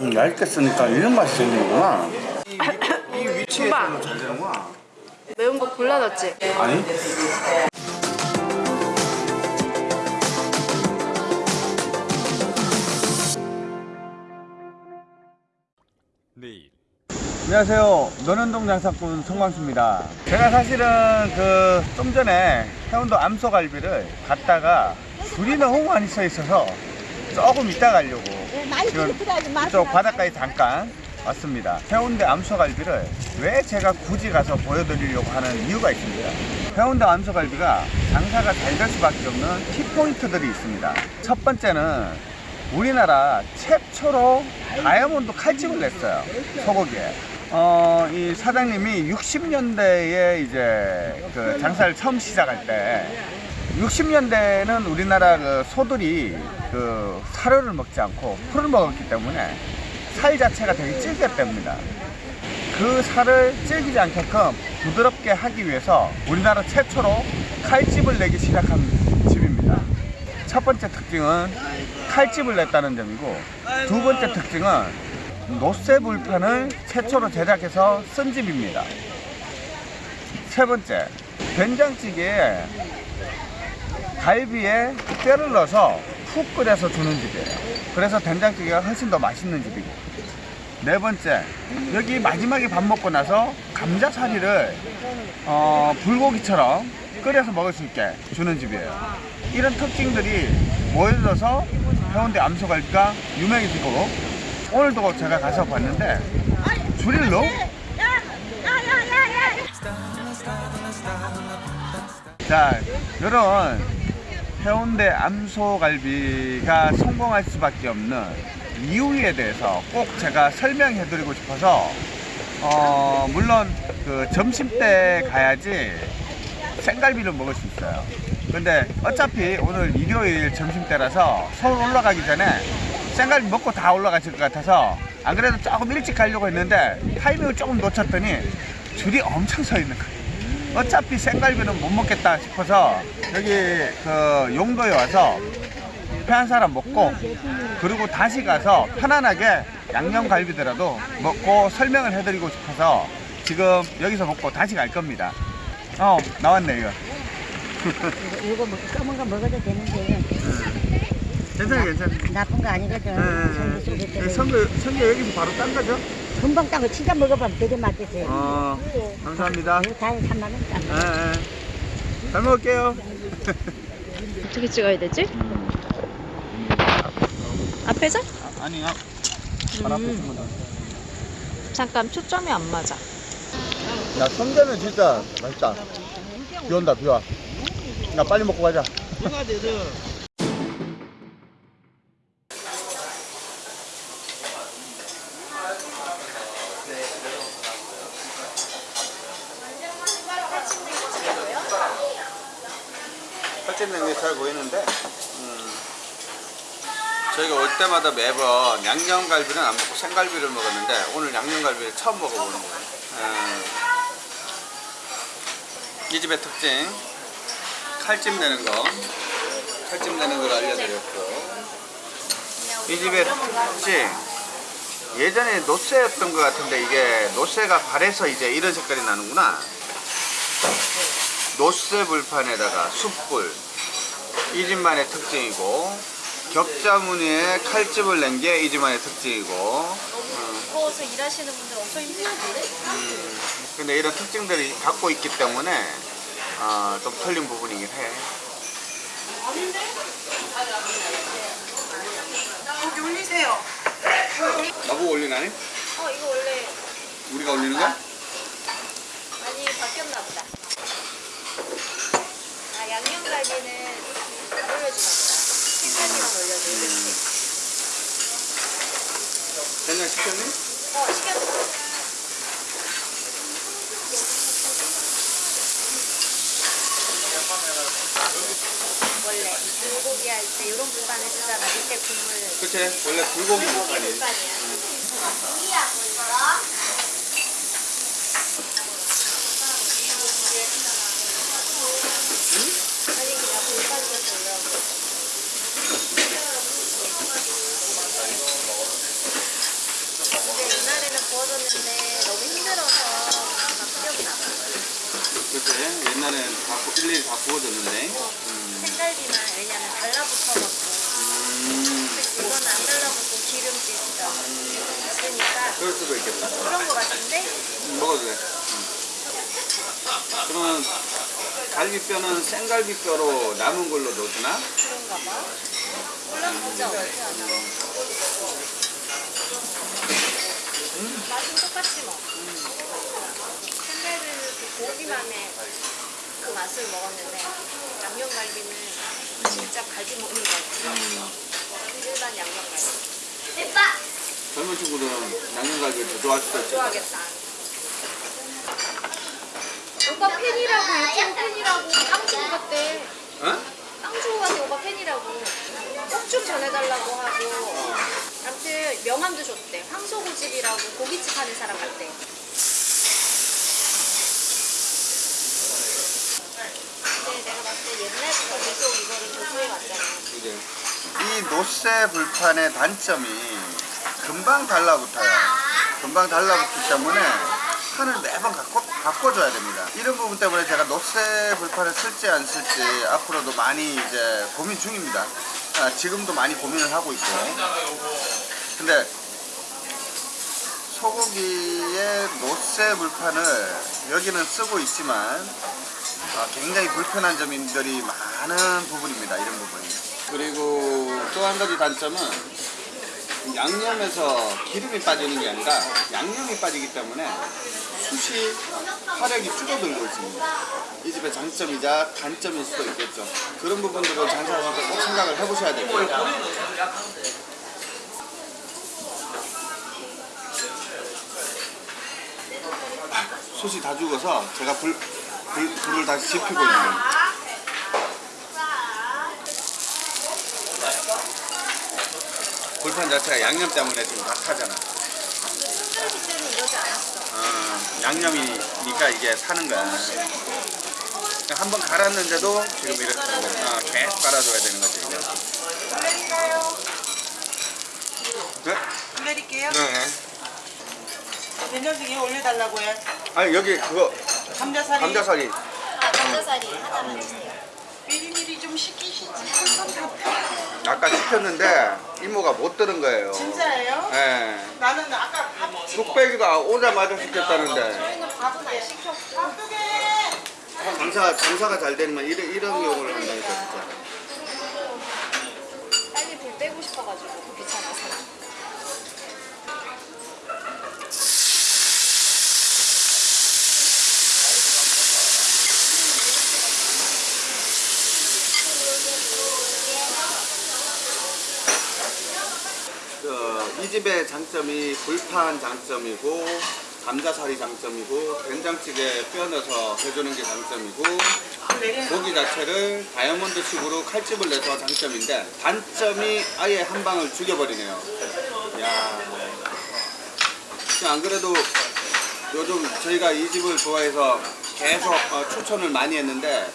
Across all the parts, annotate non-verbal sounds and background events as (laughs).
음, 얇게 쓰니까 이런 맛이 생기는구나. 이 위치에 오빠. 잘 되는구나. 매운 거 골라놨지? 아니? 내일 안녕하세요. 논현동 장사꾼 성광수입니다. 제가 사실은 그 좀 전에 해운도 암소갈비를 갔다가 줄이 너무 많이 서 있어서 조금 이따 가려고 지금 이쪽 바닷가에 잠깐 왔습니다. 해운대 암소갈비를 왜 제가 굳이 가서 보여드리려고 하는 이유가 있습니다. 해운대 암소갈비가 장사가 잘 될 수밖에 없는 키포인트들이 있습니다. 첫 번째는 우리나라 최초로 다이아몬드 칼집을 냈어요. 소고기에. 어, 이 사장님이 60년대에 이제 그 장사를 처음 시작할 때 60년대는 우리나라 그 소들이 그 사료를 먹지 않고 풀을 먹었기 때문에 살 자체가 되게 질겼답니다. 그 살을 질기지 않게끔 부드럽게 하기 위해서 우리나라 최초로 칼집을 내기 시작한 집입니다. 첫 번째 특징은 칼집을 냈다는 점이고 두 번째 특징은 노쇠 불판을 최초로 제작해서 쓴 집입니다. 세 번째 된장찌개에 갈비에 뼈를 넣어서 푹 끓여서 주는 집이에요. 그래서 된장찌개가 훨씬 더 맛있는 집이고 네 번째 여기 마지막에 밥 먹고 나서 감자사리를 어, 불고기처럼 끓여서 먹을 수 있게 주는 집이에요. 이런 특징들이 모여져서 해운대 암소갈비가 유명해지고 오늘도 제가 가서 봤는데 줄이 너무 자 이런 해운대 암소갈비가 성공할 수밖에 없는 이유에 대해서 꼭 제가 설명해 드리고 싶어서 어 물론 그 점심 때 가야지 생갈비를 먹을 수 있어요. 근데 어차피 오늘 일요일 점심 때라서 서울 올라가기 전에 생갈비 먹고 다 올라가실 것 같아서 안 그래도 조금 일찍 가려고 했는데 타이밍을 조금 놓쳤더니 줄이 엄청 서 있는 거예요 어차피 생갈비는 못 먹겠다 싶어서 여기 그 용도에 와서 회한 사람 먹고 그리고 다시 가서 편안하게 양념갈비더라도 먹고 설명을 해드리고 싶어서 지금 여기서 먹고 다시 갈 겁니다. 어 나왔네 이거. (laughs) 이거 뭐 검은 거 먹어도 되는데 괜찮아 괜찮아. 나쁜 거 아니거든. 속에 네, 때문에. 선거 선거 여기서 바로 딴 거죠? 금방 따고 진짜 먹어보면 되게 맛있어요. 어 감사합니다. 다 3만 원딴 거. 예, 예. 잘 먹을게요. 어떻게 찍어야 되지? 앞에서? 아니 아, 바로 앞에 있으면 돼. 잠깐 초점이 안 맞아. 야 성게는 진짜 맛있다 비 온다 비와 야 빨리 먹고 가자 살찐는 게 잘 보이는데 음, 저희가 올 때마다 매번 양념갈비는 안 먹고 생갈비를 먹었는데 오늘 양념갈비를 처음 먹어보는 거예요. 음, 이 집의 특징 칼집 내는 거. 칼집 내는 걸 알려드렸고. 이 집의 특징 예전에 노쇠였던 것 같은데 이게 노쇠가 발해서 이제 이런 색깔이 나는구나. 노쇠 불판에다가 숯불 이 집만의 특징이고 격자 무늬에 칼집을 낸 게 이 집만의 특징이고. 음, 더워서 일하시는 분들 엄청 힘드는데? 음, 근데 이런 특징들이 갖고 있기 때문에 어, 좀 틀린 부분이긴 해. 여기 올리세요. 나보고 올리나니? 어 이거 원래 우리가 올리는 거야? 많이 바뀌었나 보다. 아 양념갈비는 생갈비만 올려줘 이렇게. 된장 시켰니? 어 시켰어. 원래 불고기 할 때 이런 불판에 쓰잖아. 밑에 국물. 그치? 원래 불고기 불고기 불판이 불판이야 아니 그냥 불판에서 올라오고 있었는데 너무 힘들어서 막 기억나. 그치? 옛날엔 다 구- 일일이 다 구워졌는데. 생갈비만 왜냐면 달라붙어 먹고 음, 이거는 안 달라붙고 있어. 있으니까 그럴 수도 있겠다. 그런 거 같은데 음, 먹어도 돼. 음. 그러면 갈비뼈는 생갈비뼈로 남은 걸로 넣어주나? 그런가 봐. 몰라보자 어떻게 하 나. 맛은 똑같지 뭐. 생갈비는 그 고기만의 그 맛을 먹었는데 양념갈비는 진짜 갈비 먹는 거 같아. 일반 양념갈비. 대빠! 젊은 친구들은 양념갈비를 더 좋아할 수도 있겠다. 좋아하겠다. 오빠 팬이라고 유튜브 팬이라고 빵 주고 갔대. 어? 갔대 오빠 팬이라고. 꼭 좀 전해달라고 하고. 아무튼 명함도 줬대. 황소고집이라고 고깃집 하는 사람 같대. 근데 내가 봤을 때 옛날부터 계속 이거를 조소해 왔잖아. 이제 이 노쇠 불판의 단점이 금방 달라붙어요. 금방 달라붙기 때문에 판을 매번 바꿔, 바꿔줘야 됩니다. 이런 부분 때문에 제가 노쇠 불판을 쓸지 안 쓸지 앞으로도 많이 이제 고민 중입니다. 아, 지금도 많이 고민을 하고 있고. 근데 소고기의 노쇠 불판을 여기는 쓰고 있지만 아, 굉장히 불편한 점들이 많은 부분입니다. 이런 부분이. 그리고 또 한 가지 단점은 양념에서 기름이 빠지는 게 아니라 양념이 빠지기 때문에 숯이 화력이 줄어들고 있습니다. 이 집의 장점이자 단점일 수도 있겠죠. 그런 부분들을 장사하실 때 꼭 생각을 해보셔야 되고요. 숯이 다 죽어서 제가 불, 불, 불을 다시 지피고 있는. 불판 자체가 양념 때문에 지금 다 타잖아. 손절기 때는 이러지 않았어. 어, 양념이니까 이게 사는 거야. 그러니까 한번 갈았는데도 지금 이렇게 어, 계속 갈아줘야 되는 거지. 이게. 내릴까요? 네? 내릴게요. 네. 된장찌개 올려달라고 해. 아니 여기 그거 감자살이. 감자살이 아, 감자살이 하나만 주세요. 미리미리 좀 시키시지. 아까 시켰는데 이모가 못 들은 거예요. 진짜예요? 네. 나는 아까 밥 뚝배기가 오자마자 시켰다는데 저희는 밥은 안 시켰고. 밥두개 장사 장사가 잘 되면 이런 이런 경우를 한다니까 진짜. 빨리 불 빼고 싶어가지고 귀찮아서. 그, 이 집의 장점이 불판 장점이고 감자살이 장점이고 된장찌개 뼈 넣어서 해주는 게 장점이고 고기 자체를 다이아몬드식으로 칼집을 내서 장점인데 단점이 아예 한 방을 죽여버리네요. 야, 안 그래도 요즘 저희가 이 집을 좋아해서 계속 어, 추천을 많이 했는데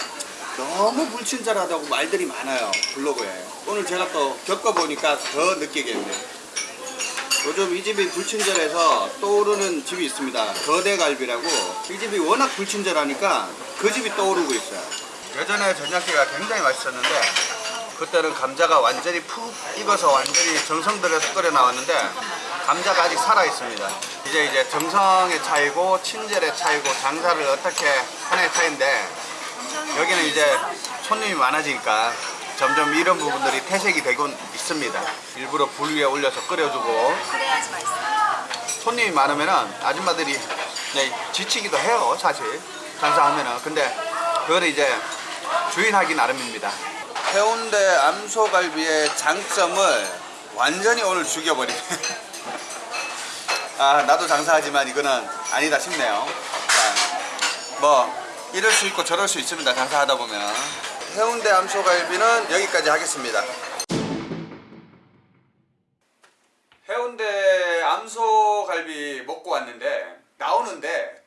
너무 불친절하다고 말들이 많아요 블로그에. 오늘 제가 또 겪어보니까 더 느끼겠네요 요즘 이 집이 불친절해서 떠오르는 집이 있습니다. 거대갈비라고. 이 집이 워낙 불친절하니까 그 집이 떠오르고 있어요. 예전에 된장찌개가 굉장히 맛있었는데 그때는 감자가 완전히 푹 익어서 완전히 정성 들여서 끓여 나왔는데 감자가 아직 살아 있습니다. 이제 이제 정성의 차이고 친절의 차이고 장사를 어떻게 하냐의 차이인데 여기는 이제 손님이 많아지니까 점점 이런 부분들이 퇴색이 되 고 있습니다. 일부러 불 위에 올려서 끓여주고. 그래야지 맛있어. 손님이 많으면은 아줌마들이 지치기도 해요 사실. 장사하면은. 근데 그거를 이제 주인하기 나름입니다. 해운대 암소갈비의 장점을 완전히 오늘 죽여버리네. (laughs) 아 나도 장사하지만 이거는 아니다 싶네요. 자, 뭐 이럴 수 있고 저럴 수 있습니다 장사하다 보면. 해운대 암소갈비는 여기까지 하겠습니다 해운대 암소갈비 먹고 왔는데 나오는데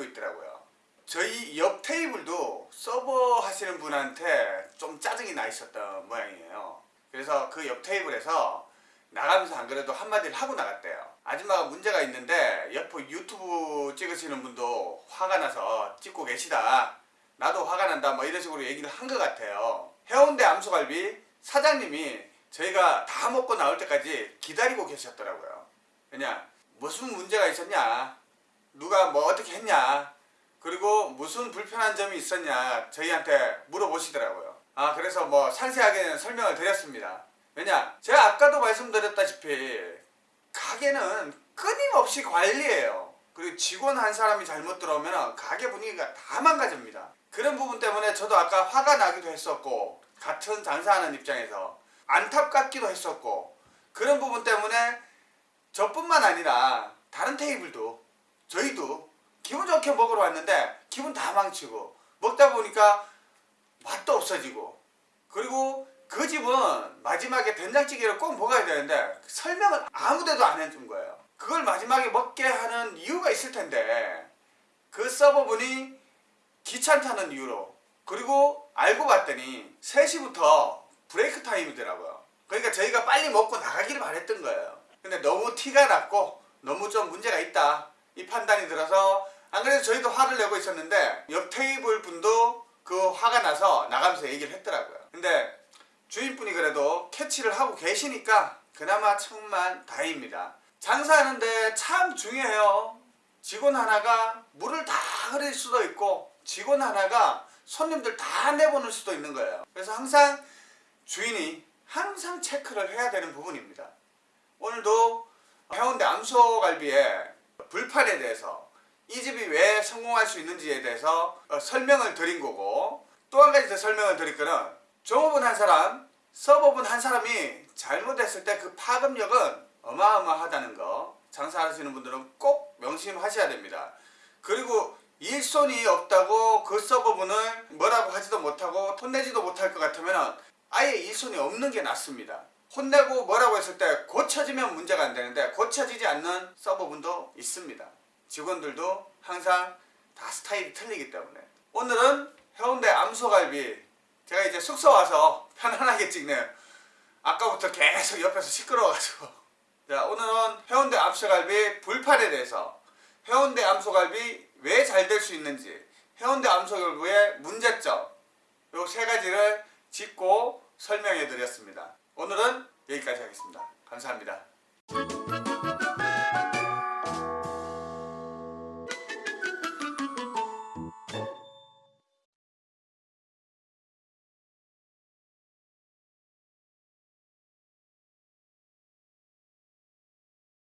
기다리고 있더라고요. 저희 옆 테이블도 서버 하시는 분한테 좀 짜증이 나 있었던 모양이에요. 그래서 그 옆 테이블에서 나가면서 안 그래도 한마디를 하고 나갔대요. 아줌마가 문제가 있는데 옆에 유튜브 찍으시는 분도 화가 나서 찍고 계시다. 나도 화가 난다. 뭐 이런 식으로 얘기를 한 것 같아요. 해운대 암소갈비 사장님이 저희가 다 먹고 나올 때까지 기다리고 계셨더라고요. 왜냐 무슨 문제가 있었냐 누가 뭐 어떻게 했냐 그리고 무슨 불편한 점이 있었냐 저희한테 물어보시더라고요. 아 그래서 뭐 상세하게 설명을 드렸습니다. 왜냐 제가 아까도 말씀드렸다시피 가게는 끊임없이 관리해요. 그리고 직원 한 사람이 잘못 들어오면 가게 분위기가 다 망가집니다. 그런 부분 때문에 저도 아까 화가 나기도 했었고 같은 장사하는 입장에서 안타깝기도 했었고 그런 부분 때문에 저뿐만 아니라 다른 테이블도 저희도 기분 좋게 먹으러 왔는데 기분 다 망치고 먹다 보니까 맛도 없어지고 그리고 그 집은 마지막에 된장찌개를 꼭 먹어야 되는데 설명을 아무데도 안 해준 거예요. 그걸 마지막에 먹게 하는 이유가 있을 텐데 그 서버분이 귀찮다는 이유로 그리고 알고 봤더니 3시부터 브레이크 타임이더라고요. 그러니까 저희가 빨리 먹고 나가기를 바랬던 거예요. 근데 너무 티가 났고 너무 좀 문제가 있다 이 판단이 들어서 안 그래도 저희도 화를 내고 있었는데 옆 테이블 분도 그 화가 나서 나가면서 얘기를 했더라고요. 근데 주인분이 그래도 캐치를 하고 계시니까 그나마 천만 다행입니다. 장사하는데 참 중요해요. 직원 하나가 물을 다 흐릴 수도 있고 직원 하나가 손님들 다 내보낼 수도 있는 거예요. 그래서 항상 주인이 항상 체크를 해야 되는 부분입니다. 오늘도 해운대 암소갈비의 불판에 대해서 이 집이 왜 성공할 수 있는지에 대해서 어, 설명을 드린 거고 또 한 가지 더 설명을 드릴 거는 종업원 한 사람, 서버분 한 사람이 잘못했을 때 그 파급력은 어마어마하다는 거 장사하시는 분들은 꼭 명심하셔야 됩니다. 그리고 일손이 없다고 그 서버분을 뭐라고 하지도 못하고 혼내지도 못할 것 같으면 아예 일손이 없는 게 낫습니다. 혼내고 뭐라고 했을 때 고쳐지면 문제가 안 되는데 고쳐지지 않는 서버분도 있습니다. 직원들도 항상 다 스타일이 틀리기 때문에 오늘은 해운대 암소갈비 제가 이제 숙소 와서 편안하게 찍네요. 아까부터 계속 옆에서 시끄러워가지고 (laughs) 자 오늘은 해운대 암소갈비 불판에 대해서 해운대 암소갈비 왜 잘 될 수 있는지 해운대 암소갈비의 문제점 요 세 가지를 짚고 설명해 드렸습니다. 오늘은 여기까지 하겠습니다. 감사합니다.